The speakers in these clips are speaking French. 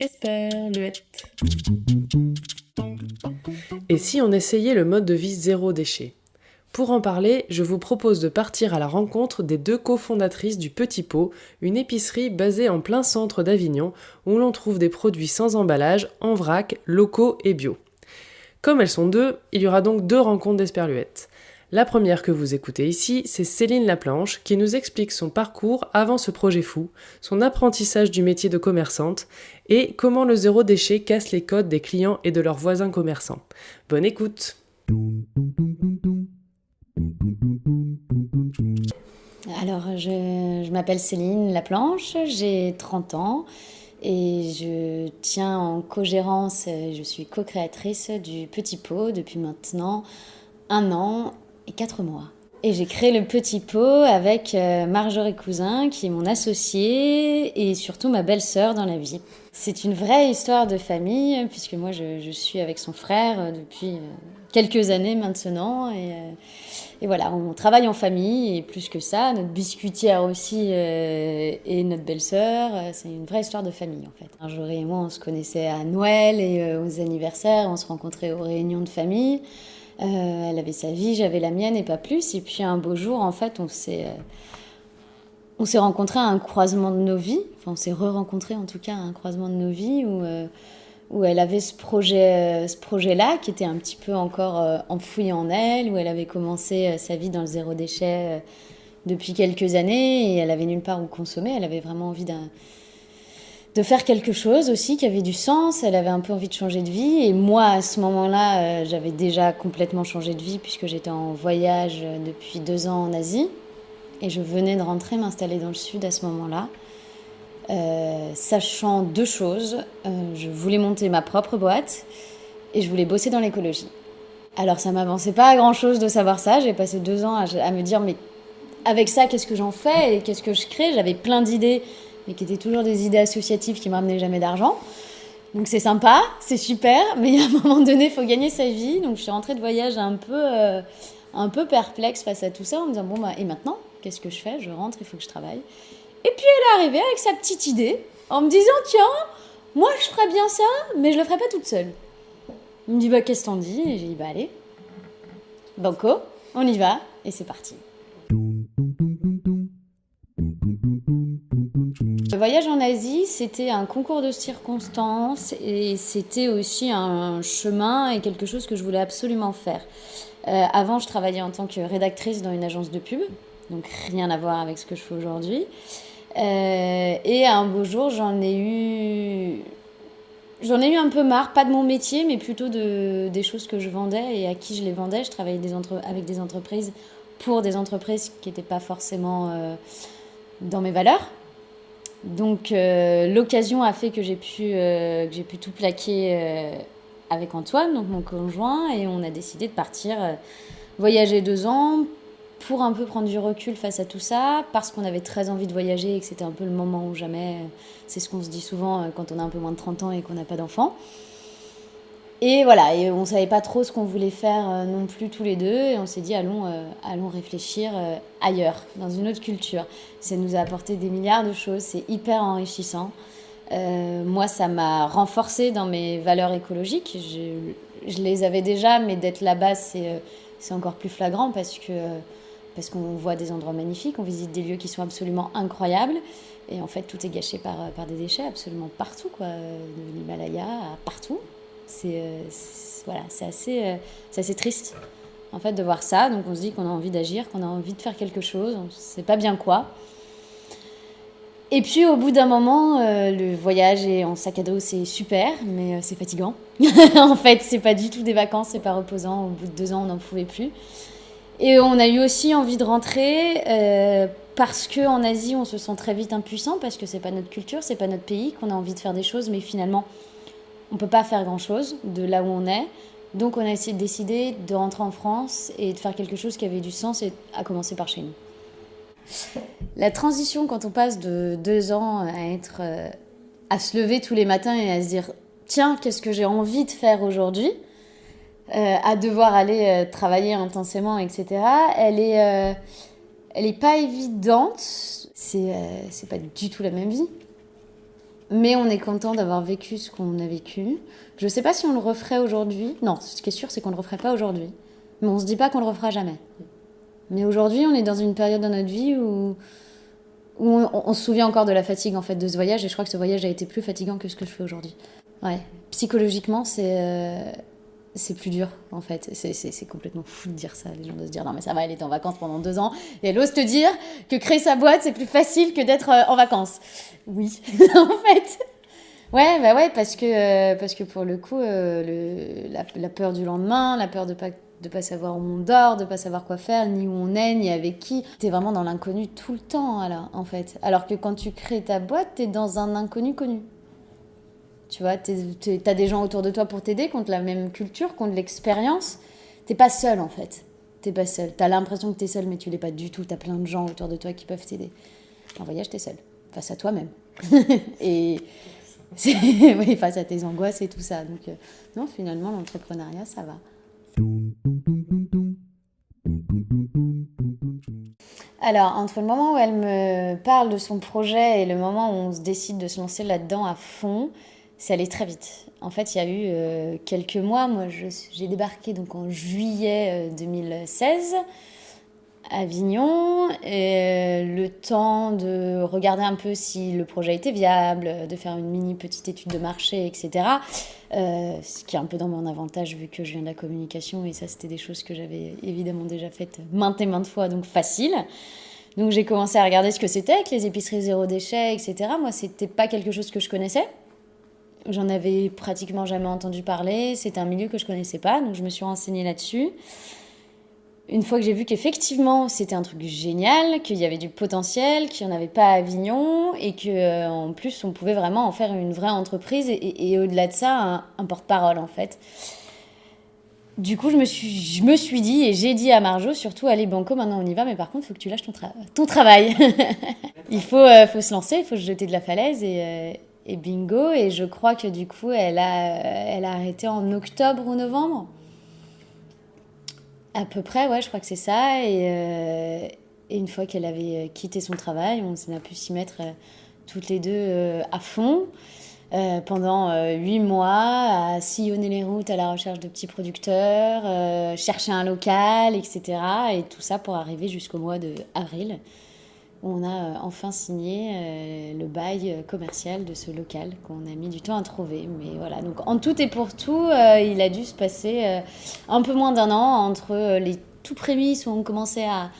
Esperluette. Et si on essayait le mode de vie zéro déchet? Pour en parler, je vous propose de partir à la rencontre des deux cofondatrices du Petit Pot, une épicerie basée en plein centre d'Avignon où l'on trouve des produits sans emballage, en vrac, locaux et bio. Comme elles sont deux, il y aura donc deux rencontres d'Esperluette. La première que vous écoutez ici, c'est Céline Laplanche qui nous explique son parcours avant ce projet fou, son apprentissage du métier de commerçante et comment le zéro déchet casse les codes des clients et de leurs voisins commerçants. Bonne écoute Alors, je, m'appelle Céline Laplanche, j'ai 30 ans et je tiens en co-gérance, je suis co-créatrice du Petit Pot depuis maintenant un an et quatre mois. Et j'ai créé le Petit Pot avec euh, Marjorie Cousin, qui est mon associée et surtout ma belle-sœur dans la vie. C'est une vraie histoire de famille, puisque moi je, suis avec son frère euh, depuis euh, quelques années maintenant. Et, et, voilà, on travaille en famille et plus que ça, notre biscuitière aussi et notre belle-sœur. C'est une vraie histoire de famille en fait. Marjorie et moi on se connaissait à Noël et aux anniversaires, on se rencontrait aux réunions de famille. Euh, elle avait sa vie, j'avais la mienne et pas plus. Et puis un beau jour, en fait, on s'est euh, on s'est rencontrés à un croisement de nos vies. Enfin, on s'est re-rencontrés en tout cas à un croisement de nos vies où euh, où elle avait ce projet ce projet-là qui était un petit peu encore enfoui en elle, où elle avait commencé sa vie dans le zéro déchet depuis quelques années et elle avait nulle part où consommer. Elle avait vraiment envie d'un de faire quelque chose aussi qui avait du sens. Elle avait un peu envie de changer de vie. Et moi, à ce moment-là, euh, j'avais déjà complètement changé de vie puisque j'étais en voyage euh, depuis deux ans en Asie. Et je venais de rentrer m'installer dans le sud à ce moment-là. Euh, sachant deux choses. je voulais monter ma propre boîte et je voulais bosser dans l'écologie. Alors ça m'avançait pas à grand-chose de savoir ça. J'ai passé deux ans à, à me dire mais avec ça, qu'est-ce que j'en fais et qu'est-ce que je crée? J'avais plein d'idées mais qui étaient toujours des idées associatives qui me ramenaient jamais d'argent. Donc c'est sympa, c'est super, mais à un moment donné, il faut gagner sa vie. Donc je suis rentrée de voyage un peu, euh, un peu perplexe face à tout ça, en me disant bon bah et maintenant, qu'est-ce que je fais? Je rentre, il faut que je travaille. Et puis elle est arrivée avec sa petite idée, en me disant tiens, moi je ferais bien ça, mais je le ferais pas toute seule. Il me dit bah qu'est-ce t'en dis? Et j'ai dit bah allez, banco, on y va, et c'est parti. Le voyage en Asie, c'était un concours de circonstances et c'était aussi un chemin et quelque chose que je voulais absolument faire. Euh, avant, je travaillais en tant que rédactrice dans une agence de pub, donc rien à voir avec ce que je fais aujourd'hui. Euh, et un beau jour, j'en ai eu, j'en ai eu un peu marre, pas de mon métier, mais plutôt de, des choses que je vendais et à qui je les vendais. Je travaillais avec des entreprises pour des entreprises qui n'étaient pas forcément euh, dans mes valeurs. Donc euh, l'occasion a fait que j'ai pu, euh, pu tout plaquer euh, avec Antoine, donc mon conjoint, et on a décidé de partir voyager deux ans pour un peu prendre du recul face à tout ça, parce qu'on avait très envie de voyager et que c'était un peu le moment ou jamais. C'est ce qu'on se dit souvent quand on a un peu moins de 30 ans et qu'on n'a pas d'enfants. Et voilà, on savait pas trop ce qu'on voulait faire euh, non plus tous les deux, et on s'est dit allons, euh, allons réfléchir euh, ailleurs, dans une autre culture. Ça nous a apporté des milliards de choses, c'est hyper enrichissant. moi, ça m'a renforcé dans mes valeurs écologiques. Je, les avais déjà, mais d'être là-bas, c'est encore plus flagrant parce que parce qu'on voit des endroits magnifiques, on visite des lieux qui sont absolument incroyables, et en fait, tout est gâché par, par des déchets absolument partout, quoi, de l'Himalaya partout. Euh, c'est voilà, assez, euh, assez triste en fait de voir ça. Donc on se dit qu'on a envie d'agir, qu'on a envie de faire quelque chose, on ne sait pas bien quoi. Et puis au bout d'un moment, euh, le voyage et en sac à dos, c'est super, mais c'est fatigant. en fait, c'est pas du tout des vacances, c'est pas reposant. Au bout de deux ans, on n'en pouvait plus. Et on a eu aussi envie de rentrer parce que en Asie, on se sent très vite impuissant parce que c'est pas notre culture, c'est pas notre pays, qu'on a envie de faire des choses, mais finalement, on ne peut pas faire grand-chose de là où on est. Donc on a essayé de de rentrer en France et de faire quelque chose qui avait du sens et à commencer par chez nous. La transition quand on passe de deux ans à être euh, à se lever tous les matins et à se dire tiens qu'est-ce que j'ai envie de faire aujourd'hui euh, à devoir aller euh, travailler intensément etc elle est Elle n'est pas évidente, c'est c'est pas du tout la même vie. Mais on est content d'avoir vécu ce qu'on a vécu. Je sais pas si on le referait aujourd'hui. Non, ce qui est sûr, c'est qu'on le referait pas aujourd'hui. Mais on se dit pas qu'on le refera jamais. Mais aujourd'hui, on est dans une période dans notre vie où, où on, on se souvient encore de la fatigue en fait de ce voyage. Et je crois que ce voyage a été plus fatigant que ce que je fais aujourd'hui. Ouais. Psychologiquement, c'est euh, c'est plus dur en fait. C'est- complètement fou de dire ça, les gens de se dire non mais ça va, elle est en vacances pendant deux ans et elle ose te dire que créer sa boîte c'est plus facile que d'être euh, en vacances. Oui, en fait. Ouais, bah ouais, parce que, euh, parce que pour le coup, euh, le, la, la peur du lendemain, la peur de pas de pas savoir où on dort, de pas savoir quoi faire, ni où on est, ni avec qui. T'es vraiment dans l'inconnu tout le temps, là, en fait. Alors que quand tu crées ta boîte, t'es dans un inconnu connu. Tu vois, t'es- t'as des gens autour de toi pour t'aider, qui ont de la même culture, qui ont de l'expérience. T'es pas seul, en fait. T'es pas seul. T'as l'impression que t'es seul, mais tu l'es pas du tout. T'as plein de gens autour de toi qui peuvent t'aider. En voyage, t'es seul. Face à toi-même. et oui, face à tes angoisses et tout ça. Donc, euh, non, finalement, l'entrepreneuriat, ça va. Alors, entre le moment où elle me parle de son projet et le moment où on se décide de se lancer là-dedans à fond, c'est allé très vite. En fait, il y a eu euh, quelques mois. Moi, j'ai débarqué donc en juillet euh, 2016 à Avignon. Euh, le temps de regarder un peu si le projet était viable, de faire une mini petite étude de marché, etc. Euh, ce qui est un peu dans mon avantage vu que je viens de la communication et ça, c'était des choses que j'avais évidemment déjà faites maintes et maintes fois, donc facile. Donc j'ai commencé à regarder ce que c'était que les épiceries zéro déchet, etc. Moi, c'était pas quelque chose que je connaissais. J'en avais pratiquement jamais entendu parler. C'était un milieu que je connaissais pas, donc je me suis renseignée là-dessus. Une fois que j'ai vu qu'effectivement c'était un truc génial, qu'il y avait du potentiel, qu'il n'y en avait pas à Avignon et que euh, en plus on pouvait vraiment en faire une vraie entreprise et, au-delà de ça un, un porte-parole en fait. Du coup, je me suis, je me suis dit et j'ai dit à Marjo surtout allez banco maintenant on y va mais par contre il faut que tu lâches ton, tra- ton travail. il faut, euh, faut se lancer, il faut se jeter de la falaise et, euh, et bingo et je crois que du coup elle a, elle a arrêté en octobre ou novembre. À peu près, ouais, je crois que c'est ça. Et, euh, et une fois qu'elle avait euh, quitté son travail, on s'en a pu s'y mettre euh, toutes les deux euh, à fond. euh, pendant euh, huit mois, à sillonner les routes à la recherche de petits producteurs, euh, chercher un local, etc. Et tout ça pour arriver jusqu'au mois de avril, on a euh, enfin signé euh, le bail euh, commercial de ce local qu'on a mis du temps à trouver. Mais voilà, donc en tout et pour tout, il a dû se passer un peu moins d'un an entre les tout prémices où on commençait à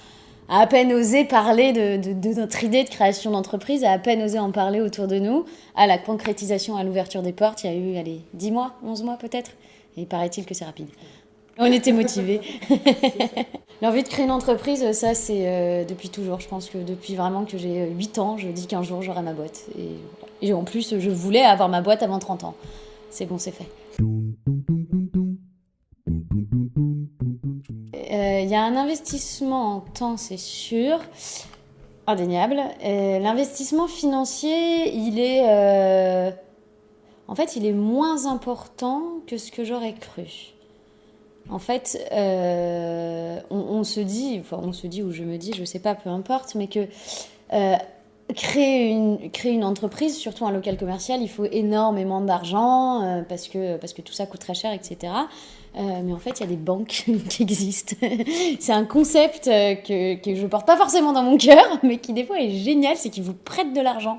à peine oser parler de notre idée de création d'entreprise, à à peine oser en parler autour de nous, à la concrétisation, à l'ouverture des portes, il y a eu, allez, 10 mois, 11 mois peut-être, et paraît-il que c'est rapide. On était motivés. L'envie de créer une entreprise, ça c'est euh, depuis toujours. Je pense que depuis vraiment que j'ai 8 ans, je dis qu'un jour j'aurai ma boîte. Et, en plus, je voulais avoir ma boîte avant 30 ans. C'est bon, c'est fait. Euh, Il y a un investissement en temps, c'est sûr, indéniable. Euh, L'investissement financier, il est, euh, en fait, il est moins important que ce que j'aurais cru. En fait, euh, on, se dit, enfin, on se dit ou je me dis, je sais pas, peu importe, mais que euh, créer une, entreprise, surtout un local commercial, il faut énormément d'argent euh, parce, que, tout ça coûte très cher, etc. Mais en fait, il y a des banques qui existent. c'est un concept que, que je porte pas forcément dans mon cœur, mais qui des fois est génial, c'est qu'ils vous prêtent de l'argent,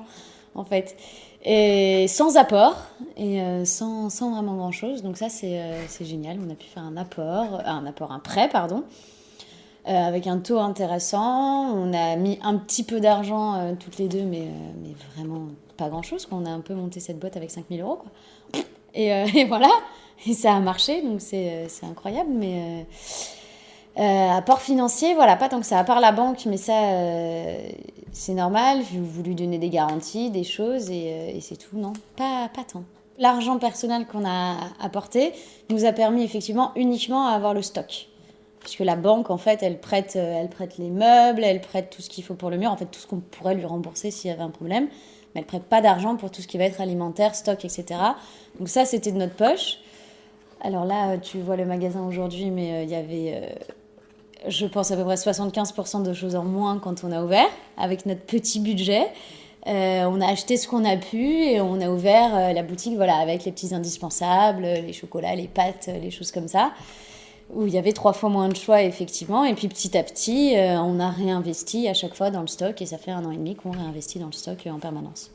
en fait. Et sans apport, et euh, sans, sans vraiment grand-chose. Donc ça, c'est euh, c'est génial. On a pu faire un apport, euh, un apport, un prêt, pardon, avec un taux intéressant. On a mis un petit peu d'argent toutes les deux, mais, mais vraiment pas grand-chose. quoi. On a un peu monté cette boîte avec 5000 euros. Quoi. Et, et voilà, et ça a marché, donc c'est incroyable. Mais apport financier, voilà, pas tant que ça. À part la banque, mais ça, euh, c'est normal. Vous, vous lui donnez des garanties, des choses, et, euh, c'est tout. Non, pas, pas tant. L'argent personnel qu'on a apporté nous a permis effectivement uniquement à avoir le stock. Puisque la banque, en fait, elle prête, euh, elle prête les meubles, elle prête tout ce qu'il faut pour le mur, en fait, tout ce qu'on pourrait lui rembourser s'il y avait un problème. Mais elle prête pas d'argent pour tout ce qui va être alimentaire, stock, etc. Donc ça, c'était de notre poche. Alors là, euh, tu vois le magasin aujourd'hui, mais euh, il y avait je pense à peu près 75% de choses en moins quand on a ouvert, avec notre petit budget. Euh, on a acheté ce qu'on a pu et on a ouvert euh, la boutique voilà, avec les petits indispensables, les chocolats, les pâtes, les choses comme ça, où il y avait trois fois moins de choix effectivement. Et puis petit à petit, euh, on a réinvesti à chaque fois dans le stock et ça fait un an et demi qu'on réinvestit dans le stock en permanence.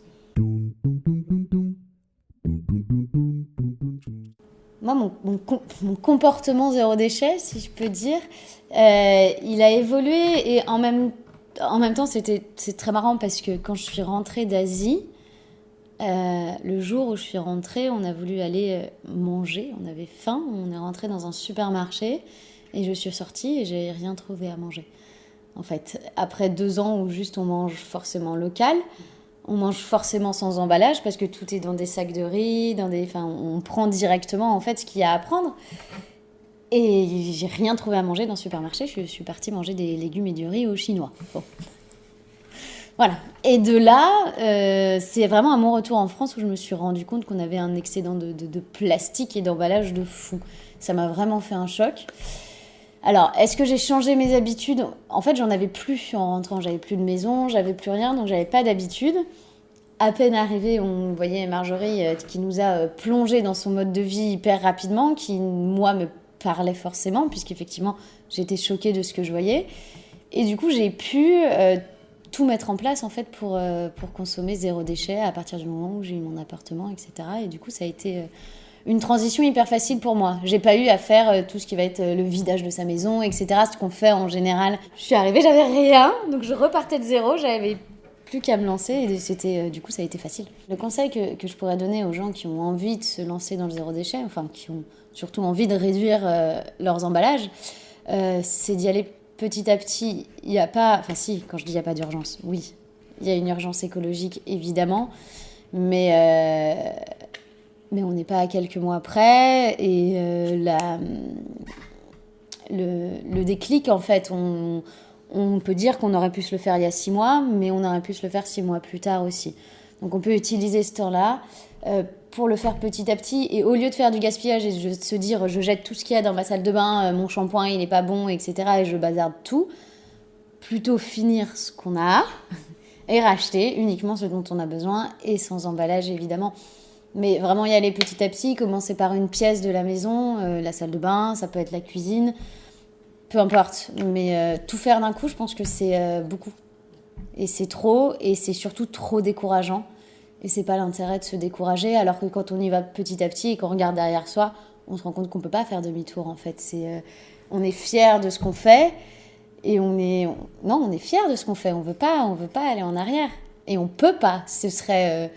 Moi, mon, mon, comportement zéro déchet, si je peux dire, il a évolué et en même en même temps, c'était c'est très marrant parce que quand je suis rentrée d'Asie, euh, le jour où je suis rentrée, on a voulu aller euh, manger, on avait faim, on est rentré dans un supermarché et je suis sortie et j'ai rien trouvé à manger. En fait, après deux ans où juste on mange forcément local, on mange forcément sans emballage parce que tout est dans des sacs de riz, dans des, enfin, on prend directement en fait ce qu'il y a à prendre. Et j'ai rien trouvé à manger dans le supermarché. Je suis partie manger des légumes et du riz au chinois. Voilà. Et de là, euh, c'est vraiment à mon retour en France où je me suis rendu compte qu'on avait un excédent de, de, plastique et d'emballage de fou. Ça m'a vraiment fait un choc. Alors, est-ce que j'ai changé mes habitudes? En fait, j'en avais plus en rentrant. J'avais plus de maison, j'avais plus rien, donc j'avais pas d'habitude. À peine arrivé, on voyait Marjorie euh, qui nous a euh, plongé dans son mode de vie hyper rapidement, qui, moi, me parlait forcément, puisqu'effectivement, j'étais choquée de ce que je voyais. Et du coup, j'ai pu euh, tout mettre en place, en fait, pour, pour consommer zéro déchet à partir du moment où j'ai eu mon appartement, etc. Et du coup, ça a été une transition hyper facile pour moi. J'ai pas eu à faire tout ce qui va être le vidage de sa maison, etc. Ce qu'on fait en général. Je suis arrivée, j'avais rien, donc je repartais de zéro, j'avais plus qu'à me lancer et c'était du coup ça a été facile. Le conseil que, que, je pourrais donner aux gens qui ont envie de se lancer dans le zéro déchet, enfin qui ont surtout envie de réduire euh, leurs emballages, euh, c'est d'y aller petit à petit. Il n'y a pas, enfin si, quand je dis il n'y a pas d'urgence, oui, il y a une urgence écologique évidemment, mais euh, mais on n'est pas à quelques mois près et la, le, le, déclic en fait, on, on peut dire qu'on aurait pu se le faire il y a six mois, mais on aurait pu se le faire six mois plus tard aussi. Donc on peut utiliser ce temps-là euh, pour le faire petit à petit. Et au lieu de faire du gaspillage et de se dire je jette tout ce qu'il y a dans ma salle de bain, euh, mon shampoing il n'est pas bon, etc. et je bazarde tout, plutôt finir ce qu'on a et racheter uniquement ce dont on a besoin et sans emballage évidemment. Mais vraiment y aller petit à petit, commencer par une pièce de la maison, euh, la salle de bain, ça peut être la cuisine, peu importe. Mais tout faire d'un coup, je pense que c'est beaucoup. Et c'est trop, et c'est surtout trop décourageant. Et c'est pas l'intérêt de se décourager, alors que quand on y va petit à petit et qu'on regarde derrière soi, on se rend compte qu'on peut pas faire demi-tour en fait. C'est, euh, on est fier de ce qu'on fait et on est, non, on est fier de ce qu'on fait. On veut pas, on veut pas aller en arrière et on peut pas. Ce serait, euh,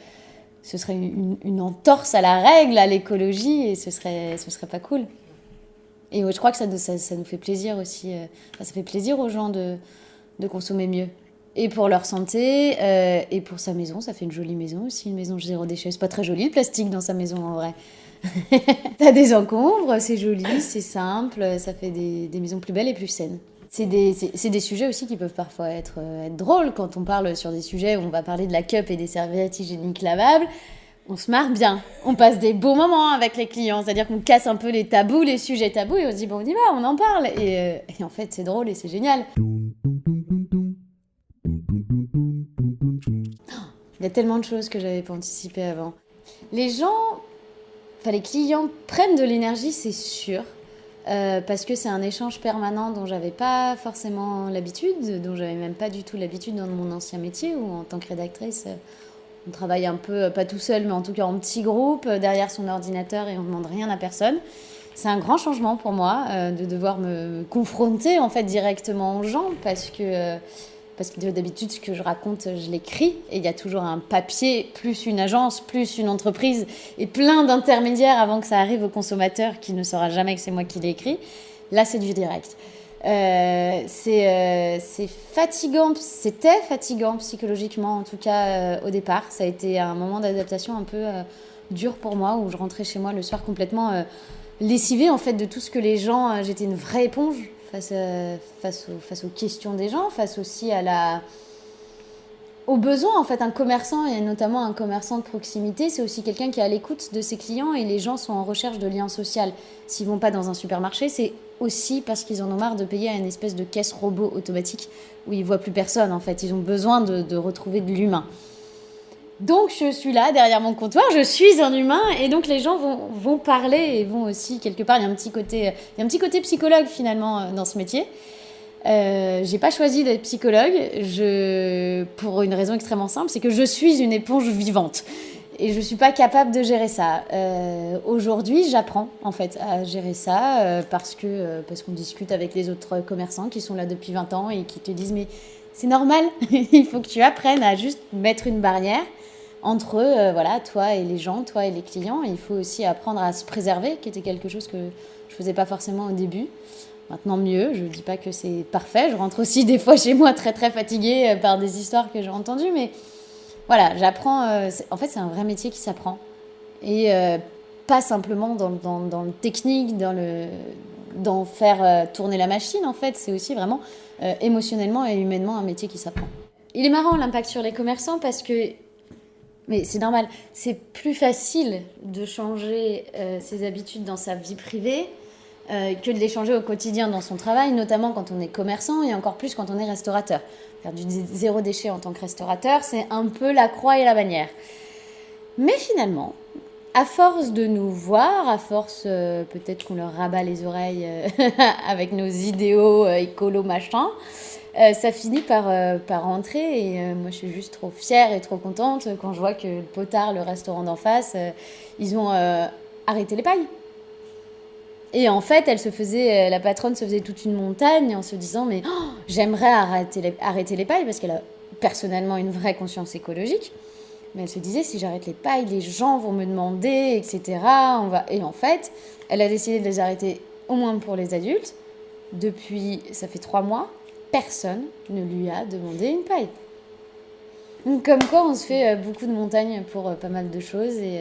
ce serait une, entorse à la règle, à l'écologie et ce serait, ce serait pas cool. Et je crois que ça, ça, ça nous fait plaisir aussi. Euh, ça fait plaisir aux gens de, de consommer mieux et pour leur santé euh, et pour sa maison. Ça fait une jolie maison aussi, une maison zéro déchet. C'est pas très joli le plastique dans sa maison en vrai. T'as des encombres, c'est joli, c'est simple, ça fait des, des, maisons plus belles et plus saines. C'est des, des, sujets aussi qui peuvent parfois être, euh, être, drôles quand on parle sur des sujets où on va parler de la cup et des serviettes hygiéniques lavables. On se marre bien, on passe des beaux moments avec les clients, c'est-à-dire qu'on casse un peu les tabous, les sujets tabous et on se dit bon on y va, on en parle. Et, euh, et en fait c'est drôle et c'est génial. Il y a tellement de choses que j'avais pas anticipé avant. Les gens, enfin les clients prennent de l'énergie, c'est sûr. Euh, parce que c'est un échange permanent dont j'avais pas forcément l'habitude, dont j'avais même pas du tout l'habitude dans mon ancien métier où en tant que rédactrice, euh, on travaille un peu, euh, pas tout seul, mais en tout cas en petit groupe, derrière son ordinateur et on ne demande rien à personne. C'est un grand changement pour moi de devoir me confronter en fait directement aux gens parce que parce que d'habitude, ce que je raconte, je l'écris, et il y a toujours un papier, plus une agence, plus une entreprise, et plein d'intermédiaires avant que ça arrive au consommateur qui ne saura jamais que c'est moi qui l'ai écrit. Là, c'est du direct. Euh, euh, c'est fatigant, c'était fatigant psychologiquement, en tout cas euh, au départ. Ça a été un moment d'adaptation un peu dur pour moi, où je rentrais chez moi le soir complètement lessivée en fait de tout ce que les gens. J'étais une vraie éponge face, aux, face aux questions des gens, face aussi à la, au besoin, en fait, un commerçant, et notamment un commerçant de proximité, c'est aussi quelqu'un qui est à l'écoute de ses clients et les gens sont en recherche de liens sociaux. S'ils vont pas dans un supermarché, c'est aussi parce qu'ils en ont marre de payer à une espèce de caisse robot automatique où ils voient plus personne, en fait. Ils ont besoin de, retrouver de l'humain. Donc je suis là derrière mon comptoir, je suis un humain et donc les gens vont, vont parler et vont aussi quelque part, il y a un petit côté, il y a un petit côté psychologue finalement euh, dans ce métier. Euh, j'ai pas choisi d'être psychologue pour une raison extrêmement simple, c'est que je suis une éponge vivante et je suis pas capable de gérer ça. Euh, Aujourd'hui, j'apprends en fait à gérer ça euh, parce que parce qu'on discute avec les autres commerçants qui sont là depuis 20 ans et qui te disent mais c'est normal, il faut que tu apprennes à juste mettre une barrière entre euh, voilà toi et les gens, toi et les clients. il faut aussi apprendre à se préserver, qui était quelque chose que je faisais pas forcément au début. Maintenant mieux, je ne dis pas que c'est parfait, je rentre aussi des fois chez moi très très fatiguée euh, par des histoires que j'ai entendues, mais voilà, j'apprends, euh, en fait c'est un vrai métier qui s'apprend. Et euh, pas simplement dans, dans, dans, le technique, dans, le, dans faire tourner la machine, en fait, c'est aussi vraiment émotionnellement et humainement un métier qui s'apprend. Il est marrant l'impact sur les commerçants parce que mais c'est normal, c'est plus facile de changer ses habitudes dans sa vie privée euh, que de l'échanger au quotidien dans son travail, notamment quand on est commerçant et encore plus quand on est restaurateur. Faire du zéro déchet en tant que restaurateur, c'est un peu la croix et la bannière. Mais finalement, à force de nous voir, à force euh, peut-être qu'on leur rabat les oreilles euh, avec nos idéaux écolo machin, ça finit par, par rentrer et moi je suis juste trop fière et trop contente quand je vois que le potard, le restaurant d'en face, ils ont arrêté les pailles. Et en fait, elle se faisait, euh, la patronne se faisait toute une montagne en se disant mais oh, j'aimerais arrêter arrêter les pailles parce qu'elle a personnellement une vraie conscience écologique. Mais elle se disait si j'arrête les pailles, les gens vont me demander, etc. On va... Et en fait, elle a décidé de les arrêter au moins pour les adultes. Depuis, ça fait trois mois, personne ne lui a demandé une paille. Donc, comme quoi, on se fait euh, beaucoup de montagnes pour euh, pas mal de choses et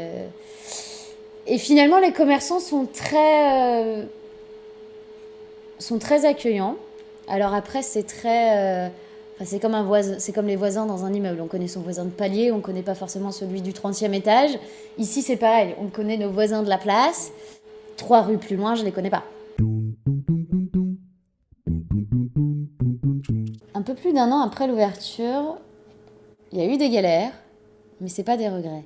et finalement, les commerçants sont très, euh, sont très accueillants. Alors après, c'est très... Euh, c'est comme, les voisins dans un immeuble. On connaît son voisin de palier, on ne connaît pas forcément celui du 30e étage. Ici, c'est pareil. On connaît nos voisins de la place. Trois rues plus loin, je ne les connais pas. Un peu plus d'un an après l'ouverture, il y a eu des galères, mais c'est pas des regrets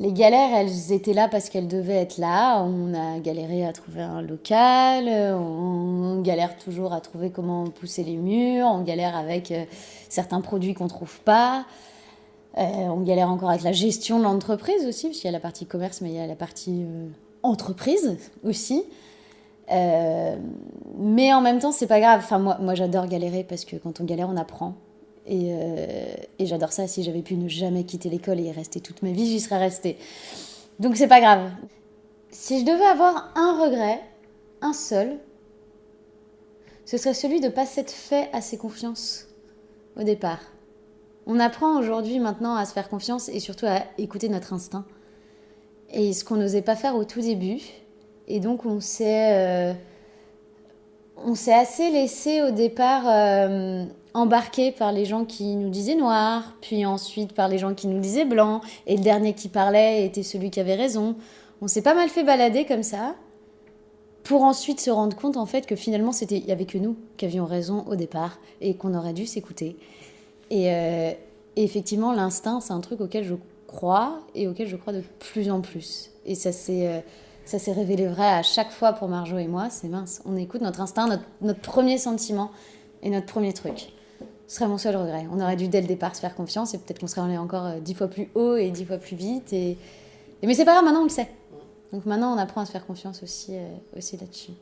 les galères, elles étaient là parce qu'elles devaient être là. On a galéré à trouver un local, on galère toujours à trouver comment pousser les murs, on galère avec euh, certains produits qu'on ne trouve pas. Euh, on galère encore avec la gestion de l'entreprise aussi, parce qu'il y a la partie commerce, mais il y a la partie euh, entreprise aussi. mais en même temps, c'est pas grave. Enfin, moi, moi j'adore galérer parce que quand on galère, on apprend. Euh, et, j'adore ça. Si j'avais pu ne jamais quitter l'école et y rester toute ma vie, j'y serais restée. Donc c'est pas grave. Si je devais avoir un regret, un seul, ce serait celui de ne pas s'être fait assez confiance au départ. On apprend aujourd'hui maintenant à se faire confiance et surtout à écouter notre instinct. Et ce qu'on n'osait pas faire au tout début. Et donc on s'est, euh, on s'est assez laissé au départ euh, embarqué par les gens qui nous disaient noir, puis ensuite par les gens qui nous disaient blanc, et le dernier qui parlait était celui qui avait raison. On s'est pas mal fait balader comme ça, pour ensuite se rendre compte en fait que finalement c'était il y avait que nous qui avions raison au départ et qu'on aurait dû s'écouter. Et, euh, effectivement l'instinct c'est un truc auquel je crois et auquel je crois de plus en plus. Et ça s'est euh, ça s'est révélé vrai à chaque fois pour Marjo et moi. C'est mince, on écoute notre instinct, notre, premier sentiment et notre premier truc. Ce serait mon seul regret. On aurait dû dès le départ se faire confiance et peut-être qu'on serait allé encore euh, dix fois plus haut et dix fois plus vite. Et... Mais c'est pas grave, maintenant on le sait. Donc maintenant on apprend à se faire confiance aussi, euh, aussi là-dessus.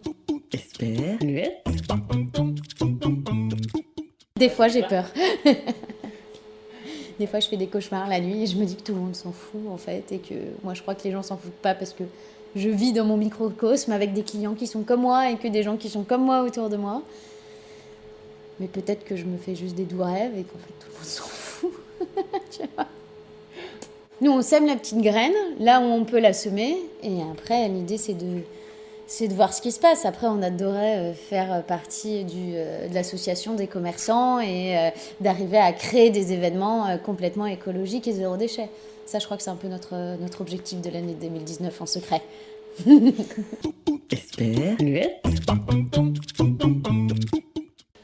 Des fois j'ai peur. des fois je fais des cauchemars la nuit et je me dis que tout le monde s'en fout en fait et que moi je crois que les gens s'en foutent pas parce que je vis dans mon microcosme avec des clients qui sont comme moi et que des gens qui sont comme moi autour de moi. Mais peut-être que je me fais juste des doux rêves et qu'en fait tout le monde s'en fout. Nous, on sème la petite graine là où on peut la semer. Et après, l'idée, c'est de, c'est de voir ce qui se passe. Après, on adorait euh, faire partie du, de l'association des commerçants et d'arriver à créer des événements complètement écologiques et zéro déchet. Ça, je crois que c'est un peu notre, notre objectif de l'année 2019 en secret.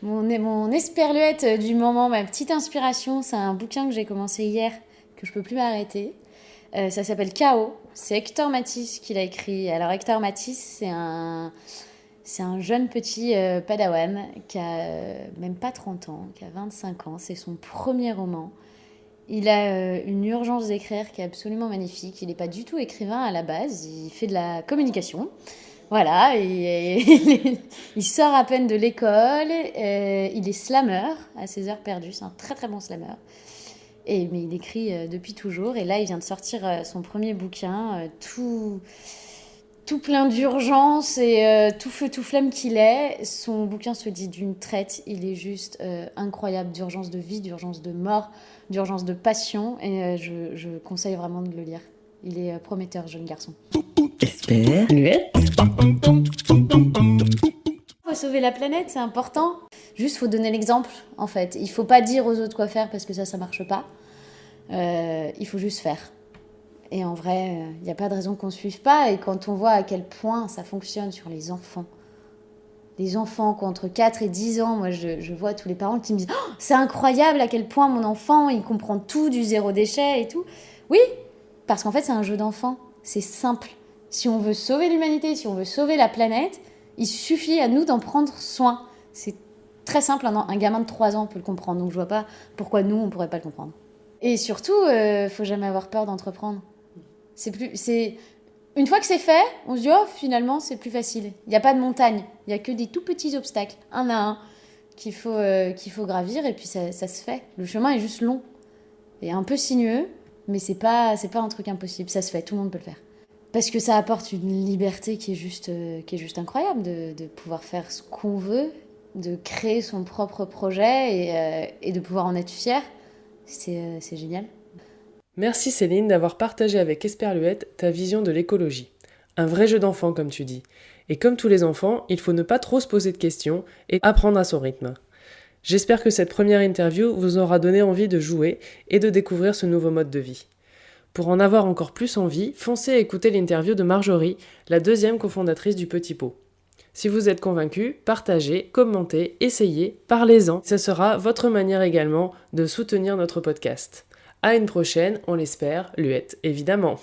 Mon, mon esperluette du moment, ma petite inspiration, c'est un bouquin que j'ai commencé hier, que je peux plus m'arrêter. Euh, ça s'appelle Chaos. C'est Hector Matisse qui l'a écrit. Alors Hector Matisse, c'est un, c'est un jeune petit euh, padawan qui a euh, même pas 30 ans, qui a 25 ans. C'est son premier roman. Il a une urgence d'écrire qui est absolument magnifique. Il n'est pas du tout écrivain à la base. Il fait de la communication. Voilà, il sort à peine de l'école. il est slammer à ses heures perdues. C'est un très très bon slammer. Et, mais il écrit euh, depuis toujours. Et là, il vient de sortir euh, son premier bouquin, euh, tout, tout plein d'urgence et tout feu, tout flamme qu'il est. Son bouquin se dit d'une traite. Il est juste incroyable d'urgence de vie, d'urgence de mort, d'urgence de passion. Et je, je, conseille vraiment de le lire. Il est prometteur, jeune garçon. Espère. Sauver la planète, c'est important. Juste, faut donner l'exemple, en fait. Il faut pas dire aux autres quoi faire parce que ça, ça marche pas. Euh, il faut juste faire. Et en vrai, il euh, n'y a pas de raison qu'on ne suive pas. Et quand on voit à quel point ça fonctionne sur les enfants, les enfants qui entre 4 et 10 ans, moi je, vois tous les parents qui me disent oh, C'est incroyable à quel point mon enfant, il comprend tout du zéro déchet et tout. Oui, parce qu'en fait, c'est un jeu d'enfant. C'est simple. Si on veut sauver l'humanité, si on veut sauver la planète, il suffit à nous d'en prendre soin. C'est très simple, un, gamin de 3 ans peut le comprendre, donc je vois pas pourquoi nous, on pourrait pas le comprendre. Et surtout, euh, faut jamais avoir peur d'entreprendre. C'est plus, c'est une fois que c'est fait, on se dit oh finalement c'est plus facile. Il n'y a pas de montagne, il y a que des tout petits obstacles, un à un, qu'il faut euh, qu'il faut gravir et puis ça, ça, se fait. Le chemin est juste long et un peu sinueux, mais c'est pas c'est pas un truc impossible, ça se fait, tout le monde peut le faire. Parce que ça apporte une liberté qui est juste euh, qui est juste incroyable de, pouvoir faire ce qu'on veut de créer son propre projet euh, et, de pouvoir en être fier, euh, c'est génial. Merci Céline d'avoir partagé avec Esperluette ta vision de l'écologie. Un vrai jeu d'enfant comme tu dis. Et comme tous les enfants, il faut ne pas trop se poser de questions et apprendre à son rythme. J'espère que cette première interview vous aura donné envie de jouer et de découvrir ce nouveau mode de vie. Pour en avoir encore plus envie, foncez à écouter l'interview de Marjorie, la deuxième cofondatrice du Petit Pot. Si vous êtes convaincu, partagez, commentez, essayez, parlez-en. Ce sera votre manière également de soutenir notre podcast. À une prochaine, on l'espère, Luette évidemment.